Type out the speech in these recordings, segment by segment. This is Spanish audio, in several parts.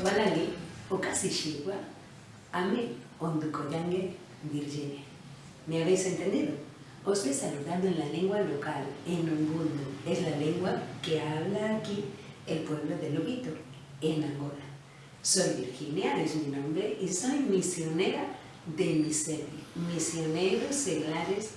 Angolalali, Okasishigua, Ame, Ondukoyange, Virginia. ¿Me habéis entendido? Os he saludado en la lengua local, en Ubuntu. Es la lengua que habla aquí el pueblo de Lobito, en Angola. Soy Virginia, es mi nombre, y soy misionera de Misevi, misioneros seglares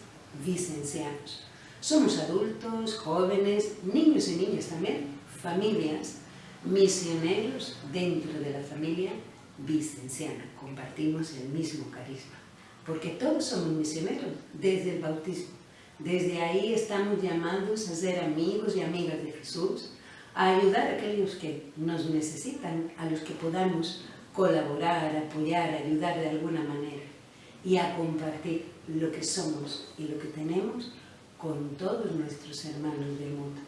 vicencianos. Somos adultos, jóvenes, niños y niñas también, familias, misioneros dentro de la familia vicenciana. Compartimos el mismo carisma, porque todos somos misioneros desde el bautismo. Desde ahí estamos llamados a ser amigos y amigas de Jesús, a ayudar a aquellos que nos necesitan, a los que podamos colaborar, apoyar, ayudar de alguna manera y a compartir lo que somos y lo que tenemos con todos nuestros hermanos del mundo.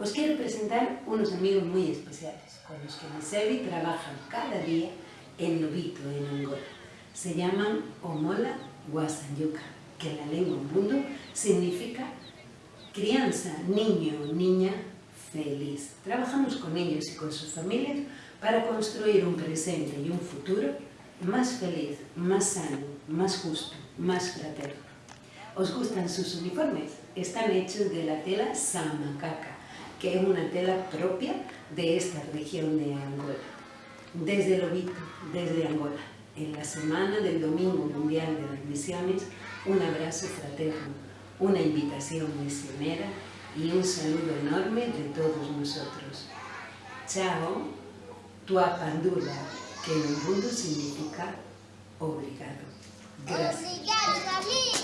Os quiero presentar unos amigos muy especiales con los que Misevi trabaja cada día en Lobito, en Angola. Se llaman Omola Guasanyuka, que en la lengua mundo significa crianza, niño, niña, feliz. Trabajamos con ellos y con sus familias para construir un presente y un futuro más feliz, más sano, más justo, más fraterno. ¿Os gustan sus uniformes? Están hechos de la tela Samacaca, que es una tela propia de esta región de Angola. Desde Lobito, desde Angola, en la semana del Domingo Mundial de las Misiones, un abrazo fraterno, una invitación misionera y un saludo enorme de todos nosotros. Chao, tua pandula, que en el mundo significa obrigado. Gracias.